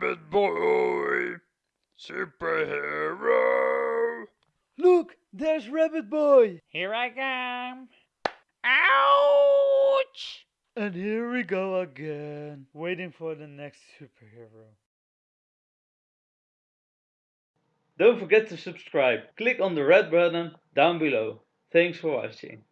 Rabbit Boy, superhero. Look, there's Rabbit Boy! Here I come. Ouch! And here we go again, waiting for the next superhero. Don't forget to subscribe. Click on the red button down below. Thanks for watching.